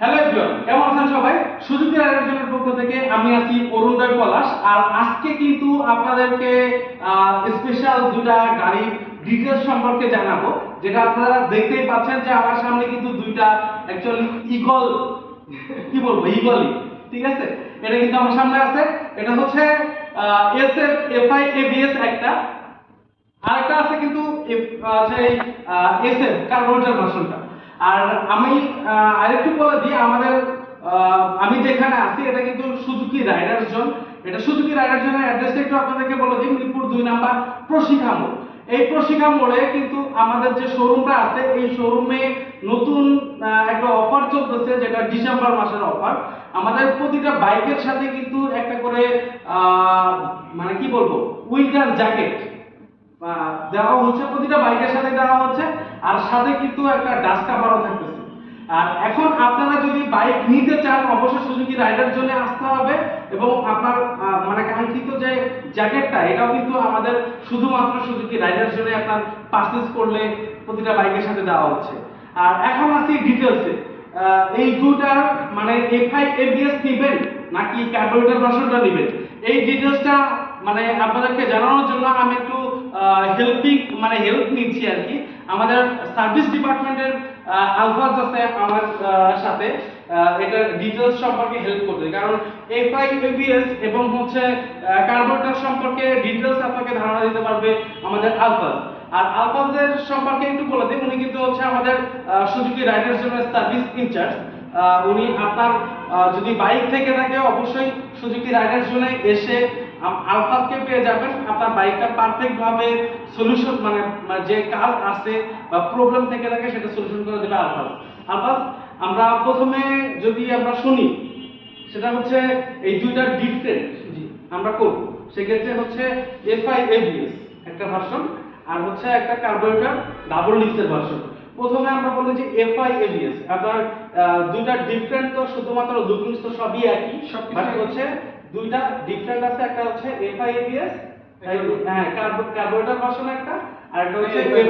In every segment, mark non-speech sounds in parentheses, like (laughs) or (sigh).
Hello everyone, কেমন আছেন সবাই? সুজুকি রাইডার পক্ষ থেকে আমি আছি অরুণদয় পলাশ। আর আজকে কিন্তু আপনাদেরকে স্পেশাল দুটা গাড়ির ডিটেলস সম্পর্কে জানাব, যেটা আপনারা দেখতেই পাচ্ছেন যে আমার সামনে কিন্তু দুইটা অ্যাকচুয়ালি ইগল কি বলব ইগলই ঠিক আছে? এটা কিন্তু আমার সামনে আছে। এটা হচ্ছে এস এফ এফআই এবিএস একটা। আরেকটা আছে কিন্তু সেই এসএফ কার্বোরেটর ভার্সনটা আর আমি আরেকটু বলে দিই, আমাদের আমি যেখানে আছি, এটা কিন্তু সুজুকি রাইডার জোন। এটা সুজুকি রাইডার জোনের অ্যাড্রেসটা একটু আপনাদেরকে বলে দিই, মিরপুর দুই নাম্বার প্রশিক্ষা মোড়। এই প্রশিক্ষা মোড়ে কিন্তু আমাদের যে শোরুমটা আছে, এই শোরুমে নতুন একটা অফার চলতেছে, যেটা ডিসেম্বর মাসের অফার আমাদের প্রতিটা বাইকের সাথে কিন্তু একটা করে মানে কি বলব উইন্টার জ্যাকেট। দেওয়া হচ্ছে, প্রতিটা বাইকের সাথে দেওয়া হচ্ছে, আর সাথে কিন্তু একটা ডাস্ট কাভারও থাকতেছে। আর এখন আপনারা যদি বাইক নিতে চান, অবশ্যই সুজুকি রাইডার জন্য আসতে হবে, এবং আপনার মানে কাঙ্ক্ষিত যে জ্যাকেটটা এটাও কিন্তু আমাদের শুধুমাত্র সুজুকি রাইডার জন্য আপনার পারচেজ করলে প্রতিটা বাইকের সাথে দেওয়া হচ্ছে। আর এখন আসি ডিটেলসে এই দুটার মানে এফআই এবিএস নিবেন, নাকি ক্যালকুলেটর ভার্সনটা নেবেন? এই ডিটেলসটা মানে আপনাদেরকে জানানোর জন্য আমি একটু হেল্পিং মানে হেল্প নিচ্ছি আর কি। আমাদের সার্ভিস ডিপার্টমেন্টের আলফাজ আছে আমার সাথে। এটার ডিটেলস সম্পর্কে হেল্প কারণ এবং হচ্ছে সম্পর্কে ডিটেলস আপনাকে ধারণা দিতে পারবে আমাদের আলফাজ আর আলফাজের সম্পর্কে একটু বলে দিই, উনি কিন্তু হচ্ছে আমাদের সুজুকি রাইডার জন্য সার্ভিস ইনচার্জ উনি আপনার যদি বাইক থেকে থাকে, অবশ্যই সুজুকি রাইডার জোনে এসে আলফাজকে পেয়ে যাবেন। আপনার বাইকটা পারফেক্ট ভাবে সলিউশন মানে মানে যে কাজ আছে বা প্রবলেম থেকে থাকে সেটা সলিউশন করে দেবে আলফাজ আলফাজ আমরা প্রথমে যদি আমরা শুনি সেটা হচ্ছে এই দুইটা ডিফারেন্ট আমরা করব। সেক্ষেত্রে হচ্ছে এফআই এবিএস একটা ভার্সন আর হচ্ছে একটা কার্বোরেটর ডাবল ডিক্সের ভার্সন প্রথমে আমরা বলি যে এফআই এবিএস আপনার দুইটা ডিফারেন্ট তো শুধুমাত্র তো সবই একই বাট হচ্ছে দুইটা ডিফারেন্ট আছে একটা হচ্ছে এফআই এবিএস একটা হ্যাঁ কার্বোরেটর ভার্সন একটা আর একটা হচ্ছে এফআই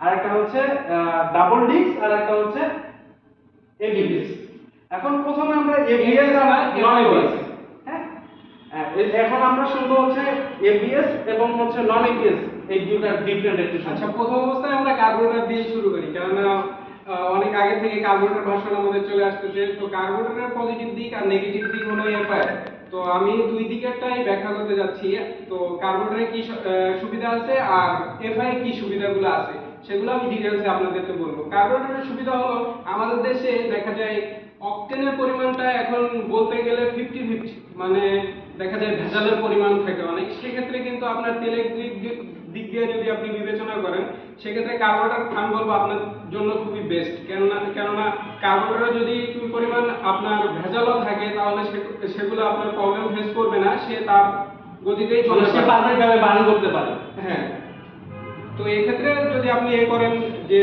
আর একটা হচ্ছে ডাবল ডিক্স আর একটা হচ্ছে এবিএস এখন প্রথমে আমরা এবিএস আর নন এবিএস হ্যাঁ হ্যাঁ, এখন আমরা শুনব হচ্ছে এবিএস এবং হচ্ছে নন এবিএস এই দুটা ডিফারেন্ট একটু আচ্ছা প্রথম অবস্থায় আমরা কার্বোরেটর দিয়ে শুরু করি কেননা আহ, অনেক আগে থেকে কার্বোরেটর ভার্সন আমাদের চলে আসতেছে। তো কার্বোরেটরের পজিটিভ দিক আর নেগেটিভ দিক হলো এফআই তো আমি দুই দিকেরটাই ব্যাখ্যা করতে যাচ্ছি। তো কার্বোরেটরে কি সুবিধা আছে আর এফআই কি সুবিধাগুলো আছে? সেগুলো আমি ডিটেলসে আপনাদেরকে বলব। কার্বোরেটরের সুবিধা হলো আমাদের দেশে দেখা যায় অক্টেনের পরিমাণটা এখন বলতে গেলে ফিফটি ফিফটি মানে দেখা যায় ভেজালের পরিমাণ থাকে অনেক। সেক্ষেত্রে কিন্তু আপনার তেলের দিক দিয়ে- যদি আপনি বিবেচনা করেন সেক্ষেত্রে কার্বোরেটর আমি বলব আপনার জন্য খুবই বেস্ট কেননা কেননা কার্বোরেটরে যদি একটু পরিমাণ আপনার ভেজালও থাকে তাহলে সেগুলো আপনার প্রবলেম ফেস করবে না সে তার গতিতেই চলে সে পারফেক্টভাবে পারফেক্ট ভাবে বার্ন করতে পারে। হ্যাঁ। তো এই ক্ষেত্রে যদি আপনি এ করেন যে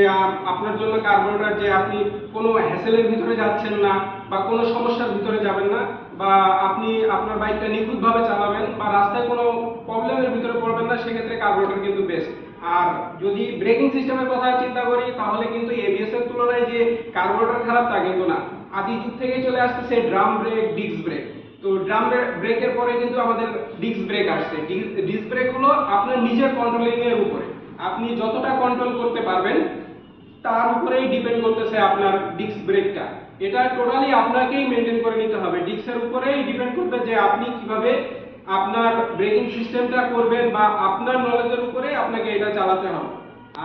আপনার জন্য কার্বোরেটর যে আপনি কোনো হ্যাসেলের ভিতরে যাচ্ছেন না বা কোনো সমস্যার ভিতরে যাবেন না বা আপনি আপনার বাইকটা নিখুঁতভাবে চালাবেন বা রাস্তায় কোনো প্রবলেমের ভিতরে পড়বেন না, সেক্ষেত্রে কার্বোরেটর কিন্তু বেস্ট আর যদি ব্রেকিং সিস্টেমের কথা চিন্তা করি, তাহলে কিন্তু এবিএস এর তুলনায় যে কার্বোরেটর খারাপ তা কিন্তু না। আদি যুগ থেকেই চলে আসতেছে ড্রাম ব্রেক ডিস্ক ব্রেক তো ড্রাম ব্রেকের পরে কিন্তু আমাদের ডিস্ক ব্রেক আসছে। ডিস্ক ব্রেক হলো আপনার নিজের কন্ট্রোলিং এর উপরে। আপনি যতটা কন্ট্রোল করতে পারবেন, তার উপরেই ডিপেন্ড করতেছে আপনার ডিস্ক ব্রেকটা এটা টোটালি আপনাকেই মেনটেন করে নিতে হবে। ডিস্কের উপরেই ডিপেন্ড করবে যে আপনি কীভাবে আপনার ব্রেকিং সিস্টেমটা করবেন বা আপনার নলেজের উপরে আপনাকে এটা চালাতে হবে।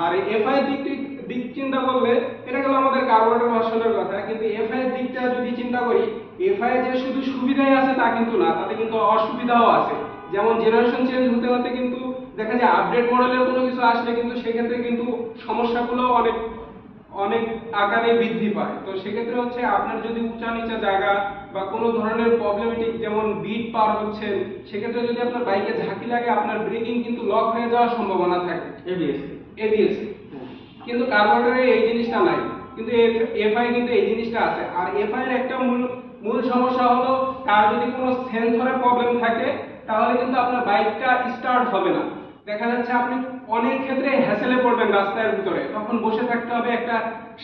আর এফআই দিক দিক চিন্তা করলে, এটা গেল আমাদের কার্বোরেটর ভার্সনের কথা, কিন্তু এফআই দিকটা যদি চিন্তা করি এফআই যে শুধু সুবিধাই আছে তা কিন্তু না, তাতে কিন্তু অসুবিধাও আছে। যেমন জেনারেশন চেঞ্জ হতে হতে কিন্তু দেখা যায় আপডেট মডেলের কোনো কিছু আসলে কিন্তু সেক্ষেত্রে কিন্তু সমস্যাগুলো অনেক অনেক আকারে বৃদ্ধি পায়। তো সেক্ষেত্রে হচ্ছে আপনার যদি উঁচা নিচা জায়গা বা কোনো ধরনের প্রবলেমেটিক যেমন বিট পার হচ্ছেন সেক্ষেত্রে যদি আপনার বাইকে ঝাঁকি লাগে আপনার ব্রেকিং কিন্তু লক হয়ে যাওয়ার সম্ভাবনা থাকে। এবিএস এবিএস কিন্তু কার্বোরেটরে এই জিনিসটা নাই। কিন্তু এফআই কিন্তু এই জিনিসটা আছে। আর এফআই এর একটা মূল মূল সমস্যা হলো তার যদি কোনো সেন্সরের প্রবলেম থাকে তাহলে কিন্তু আপনার বাইকটা স্টার্ট হবে না। দেখা যাচ্ছে আপনি অনেক ক্ষেত্রে হ্যাসেলে পড়বেন রাস্তার ভিতরে। তখন বসে থাকতে হবে একটা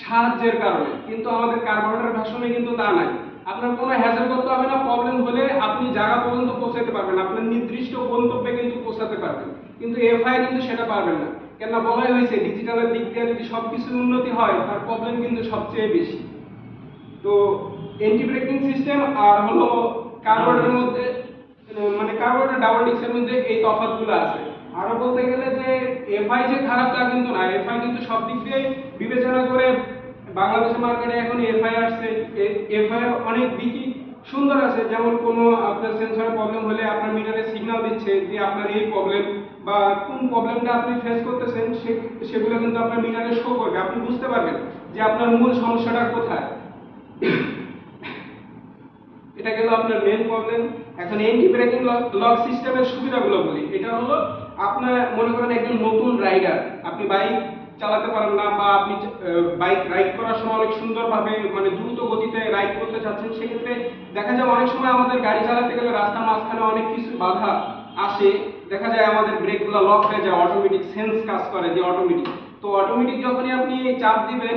সাহায্যের কারণে। কিন্তু আমাদের কার্বোরেটর ভার্সনে কিন্তু তা নাই। আপনার কোনো হ্যাসেল করতে হবে না প্রবলেম হলে আপনি জায়গা পর্যন্ত পৌঁছাতে পারবেন আপনার নির্দিষ্ট গন্তব্যে কিন্তু পৌঁছাতে পারবেন। কিন্তু এফআই কিন্তু সেটা পারবেন না। কেননা বলাই হয়েছে ডিজিটালের দিক দিয়ে যদি সবকিছুর উন্নতি হয়, তার প্রবলেম কিন্তু সবচেয়ে বেশি। তো এন্টি ব্রেকিং সিস্টেম আর হলো কার্বোরেটরের মধ্যে মানে কার্বোরেটর ডাবল ডিক্সের মধ্যে এই তফাৎগুলো আছে। আরও বলতে গেলে যে এফআই যে খারাপ, তা কিন্তু না। এফআই কিন্তু সব দিক দিয়ে বিবেচনা করে বাংলাদেশের মার্কেটে এখন এফআই আসছে। এফআই অনেক দিকই সুন্দর আছে। যেমন কোনো আপনার সেন্সর প্রবলেম হলে আপনার মিটারে সিগন্যাল দিচ্ছে যে আপনার এই প্রবলেম বা কোন প্রবলেমটা আপনি ফেস করতেছেন সেগুলো কিন্তু আপনার মিটারে শো করবে। আপনি বুঝতে পারবেন যে আপনার মূল সমস্যাটা কোথায়। এটা গেল আপনার মেন প্রবলেম এখন এন্টি ব্রেকিং লক সিস্টেমের সুবিধাগুলো বলি। এটা হলো আপনার মনে করেন একজন নতুন রাইডার আপনি বাইক চালাতে পারেন না বা আপনি বাইক রাইড করার সময় অনেক সুন্দরভাবে মানে দ্রুত গতিতে রাইড করতে চাচ্ছেন, সেক্ষেত্রে দেখা যায় অনেক সময় আমাদের গাড়ি চালাতে গেলে রাস্তার মাঝখানে অনেক কিছু বাধা আসে। দেখা যায় আমাদের ব্রেকগুলো লক হয়ে যায় অটোমেটিক সেন্স কাজ করে যে অটোমেটিক তো অটোমেটিক যখনই আপনি চাপ দিবেন,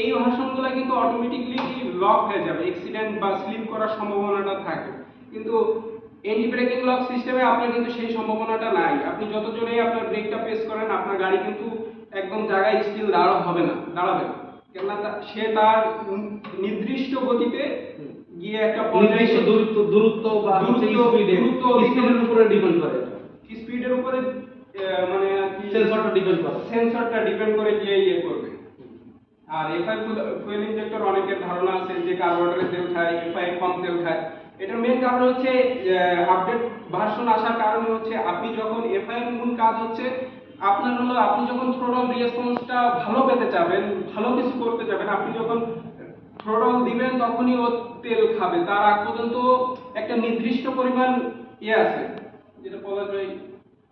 এই ভার্সনগুলো কিন্তু অটোমেটিকলি লক হয়ে যাবে অ্যাক্সিডেন্ট বা স্লিপ করার সম্ভাবনাটা থাকে। কিন্তু এন্টি ব্রেকিং লক সিস্টেমে আপনার কিন্তু সেই সম্ভাবনাটা নাই। আপনি যত জোরেই আপনার ব্রেকটা প্রেস করেন আপনার গাড়ি কিন্তু একদম জায়গায় স্টিল দাঁড়া হবে না দাঁড়াবে না। কেননা সে তার নির্দিষ্ট গতিতে গিয়ে একটা নির্দিষ্ট দূরত্ব দূরত্ব বা দূরত্ব- স্পিডের উপরে ডিপেন্ড করে? স্পিডের উপরে মানে সেন্সরটা ডিপেন্ড করে। সেন্সরটা ডিপেন্ড করে গিয়ে ইয়ে করবে। আর এফআই ফুয়েল ইনজেক্টর অনেকের ধারণা আছে যে কার্বোরেটরে তেল খায় এফআই কম তেল খায়। এটার মেন কারণ হচ্ছে আপডেট ভার্সন আসার কারণে হচ্ছে আপনি যখন এফআই এর মূল কাজ হচ্ছে আপনার হলো আপনি যখন থ্রোটল রেসপন্সটা ভালো পেতে চাবেন ভালো কিছু করতে চাবেন আপনি যখন থ্রোটল দিবেন তখনই ও তেল খাবে। তার আগ পর্যন্ত একটা নির্দিষ্ট পরিমাণ ইয়ে আছে। যেটা বলা যায়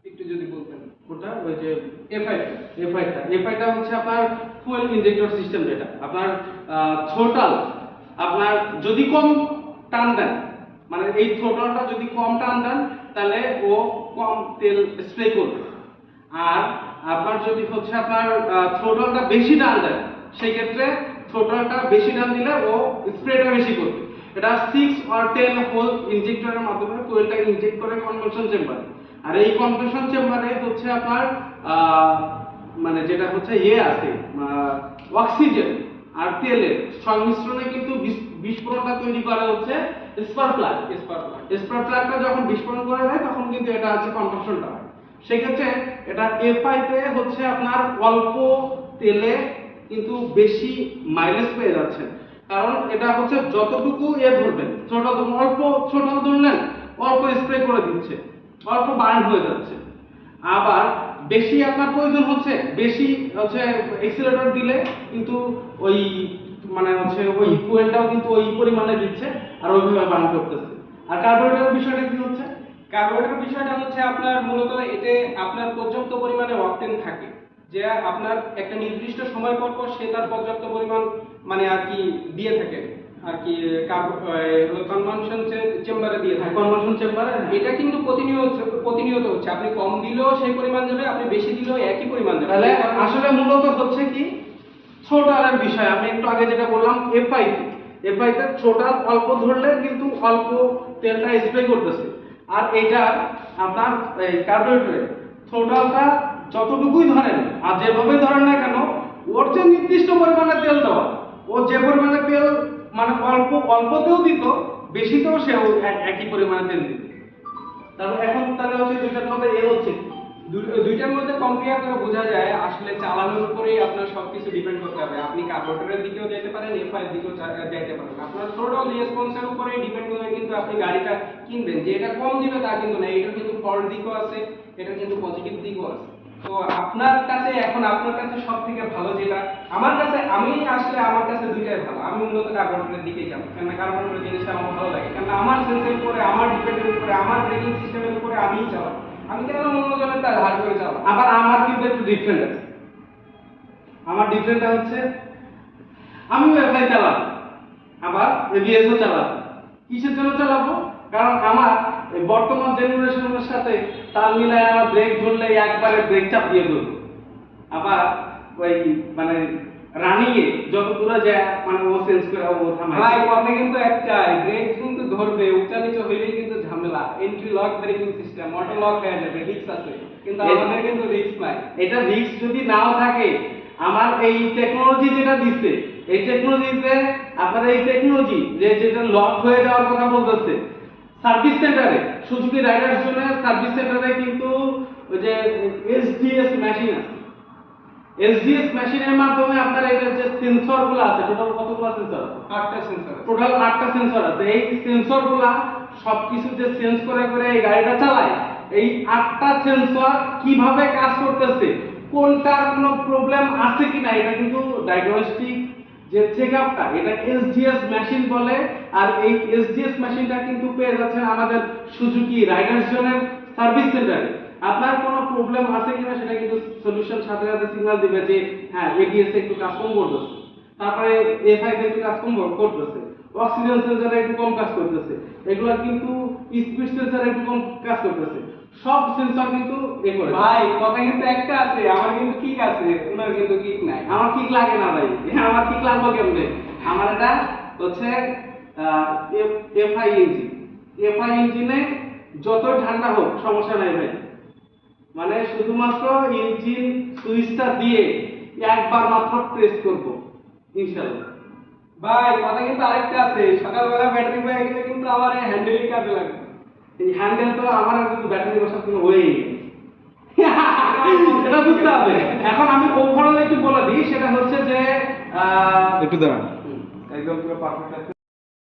একটু যদি বলতেন। ওটা ওই যে এফআই এফআইটা এফআইটা হচ্ছে আপনার ফুয়েল ইনজেক্টর সিস্টেম যেটা। আপনার থ্রোটাল আপনার যদি কম টান দেন মানে এই থ্রোটালটা যদি কম টান দেন, তাহলে ও কম তেল স্প্রে করবে। আর আপনার যদি হচ্ছে আপনার থ্রোটালটা বেশি টান দেন সেই ক্ষেত্রে থ্রোটালটা বেশি টান দিলে ও স্প্রেটা বেশি করবে। এটা সিক্স আর টেন হোল ইনজেক্টরের মাধ্যমে ফুয়েলটা ইনজেক্ট করে কনভার্সন চেম্বারে আর এই কনভার্সন চেম্বারে হচ্ছে আপনার মানে যেটা হচ্ছে ইয়ে আছে অক্সিজেন আর তেলের সংমিশ্রণে কিন্তু বিস্ফোরণটা তৈরি করা হচ্ছে স্পার্ক প্লাগ স্পার্ক স্পার্ক প্লাগটা যখন বিস্ফোরণ করে দেয় তখন কিন্তু এটা হচ্ছে হয়। সেক্ষেত্রে এটা এফআইতে হচ্ছে আপনার অল্প তেলে কিন্তু বেশি মাইলেজ পেয়ে যাচ্ছে কারণ এটা হচ্ছে যতটুকু এ ধরবেন ছোট অল্প ছোট ধরলেন অল্প স্প্রে করে দিচ্ছে অল্প বার্ন হয়ে যাচ্ছে। আবার বেশি আপনার প্রয়োজন হচ্ছে বেশি হচ্ছে এক্সিলেটর দিলে কিন্তু ওই মানে হচ্ছে ওই ফুয়েলটাও কিন্তু ওই পরিমাণে দিচ্ছে আর ওইভাবে বার্ন করতেছে। আর কার্বোরেটরের বিষয়টা কি হচ্ছে? কার্বোরেটর বিষয়টা হচ্ছে আপনার মূলত এতে আপনার পর্যাপ্ত পরিমাণে অকটেন থাকে। যে আপনার একটা নির্দিষ্ট সময় পর পর সে তার পর্যাপ্ত পরিমাণ মানে আর কি দিয়ে থাকে। আর কি কনভেনশন চেম্বারে দিয়ে থাকে। কনভার্সন চেম্বারে এটা কিন্তু প্রতিনিয়ত প্রতিনিয়ত হচ্ছে। আপনি কম দিলেও সেই পরিমাণ যাবে আপনি বেশি দিলেও একই পরিমাণ যাবে তাহলে আসলে মূলত হচ্ছে কি? ছোটালের বিষয়। আমি একটু আগে যেটা বললাম এফআই এফআই তে ছোটাল অল্প ধরলে কিন্তু অল্প তেলটা স্প্রে করতেছে। আর এটা আপনার এই কার্বোরেটরে থ্রোটালটা যতটুকুই ধরেন, আর যেভাবে ধরেন না কেন, ওর যে নির্দিষ্ট পরিমাণে তেল দেওয়া, ও যে পরিমাণে তেল মানে অল্প, অল্পতেও দিত, বেশিতেও এক- একই পরিমাণে তেল দিত। তারপর এখন তাহলে হচ্ছে দুইটার মধ্যে এ হচ্ছে দুইটার মধ্যে কম্পেয়ার করে বোঝা যায় আসলে চালানোর উপরেই আপনার সবকিছু ডিপেন্ড করতে হবে। আপনি কার্বোরেটরের দিকেও যেতে পারেন এফআই এর দিকেও যাইতে পারেন। আপনার থ্রোটল রেসপন্সের উপরে ডিপেন্ড করে কিন্তু আপনি গাড়িটা কিনবেন। যে এটা কম দিবে তা কিন্তু না এটা কিন্তু ফল্ট দিকও আছে এটা কিন্তু পজিটিভ দিকও আছে। তো আপনার কাছে এখন আপনার কাছে সব থেকে ভালো যেটা, আমার কাছে, আমি আসলে আমার কাছে দুইটাই ভালো। আমি মূলত কার্বোরেটরের দিকেই যাব কেননা কার্বোরেটরের জিনিসটা আমার ভালো লাগে। কেননা আমার সেন্সের উপরে, আমার ডিপেন্ডের উপরে, আমার ব্রেকিং সিস্টেমের উপরে আমিই চালাবো। আমি কেন অন্যজনের তা ধার করে চালাবো? আবার আমার কিন্তু একটু ডিফারেন্ট আছে। আমার ডিফারেন্টটা হচ্ছে আমি ওয়েবসাইট চালাবো। আবার এবিএসও চালাবো। কিসের জন্য চালাবো? কারণ আমার বর্তমান জেনারেশনের সাথে তাল মিলায় আমার ব্রেক ধরলে একবারে ব্রেক চাপ দিয়ে ধরবো আবার ওই মানে রানিং এ যত দূরে যায় মানে ও সেন্স করে ও থামায়। ভাই কথা কিন্তু একটাই ব্রেক কিন্তু ধরবে উচ্চা নিচে হইলেই কিন্তু ঝামেলা entry lock braking system auto lock হয়ে যাবে রিস্ক আছে। কিন্তু আমাদের কিন্তু রিস্ক নাই। এটা রিস্ক যদি নাও থাকে আমার এই টেকনোলজি যেটা দিচ্ছে এই টেকনোলজিতে আপনার এই টেকনোলজি যে যেটা লক হয়ে যাওয়ার কথা বলতেছে সার্ভিস সেন্টারে সুজুকি রাইডার্স জন্য সার্ভিস সেন্টারে কিন্তু ওই যে এসডিএস মেশিন আছে। এসডিএস মেশিনের মাধ্যমে আপনার এই যে সেন্সরগুলো আছে টোটাল কতগুলো সেন্সর আটটা সেন্সর টোটাল আটটা সেন্সর আছে। এই সেন্সরগুলা সবকিছু যে সেন্স করে করে এই গাড়িটা চালায়। এই আটটা সেন্সর কীভাবে কাজ করতেছে, কোনটার কোনো প্রবলেম আছে কিনা, এটা কিন্তু ডায়াগনস্টিক যে চেক আপটা এটা এসডিএস মেশিন বলে। আর এই এসডিএস মেশিনটা কিন্তু পেয়ে যাচ্ছেন আমাদের সুজুকি রাইডার্স জোনের সার্ভিস সেন্টারে আপনার কোনো প্রবলেম আছে কিনা, সেটা কিন্তু সলিউশন সাথে সাথে সিগন্যাল দিবে যে হ্যাঁ এবিএস একটু কাজ কম করতেছে। তারপরে এফআই একটু কাজ কম করতেছে। অক্সিজেন সেন্সর একটু কম কাজ করতেছে। এগুলা কিন্তু স্পিড সেন্সর একটু কম কাজ করতেছে। সব সেন্সর কিন্তু এ করে। ভাই কথা কিন্তু একটা আছে, আমার কিন্তু আছে ওনার কিন্তু নাই। আমার কিক লাগে না ভাই, (laughs) আমার কিক লাগবে কেমনে? আমার এটা হচ্ছে এফআই ইঞ্জিন এফআই ইঞ্জিনে যত ঠান্ডা হোক, সমস্যা নাই ভাই। মানে শুধুমাত্র ইঞ্জিন সুইচটা দিয়ে একবার মাত্র প্রেস করব ইনশাআল্লাহ ভাই কথা কিন্তু আরেকটা আছে। সকালবেলা ব্যাটারি পেয়ে গেলে কিন্তু আমার এই হ্যান্ডেলই কাজে লাগে। এই হ্যান্ডেল তো আমার কিন্তু ব্যাটারি বসার কোনো হয়েই সেটা বুঝতে হবে। এখন আমি ওভারঅল একটু বলে দিই সেটা হচ্ছে যে একটু দাঁড়ান। একদম পুরো পারফেক্ট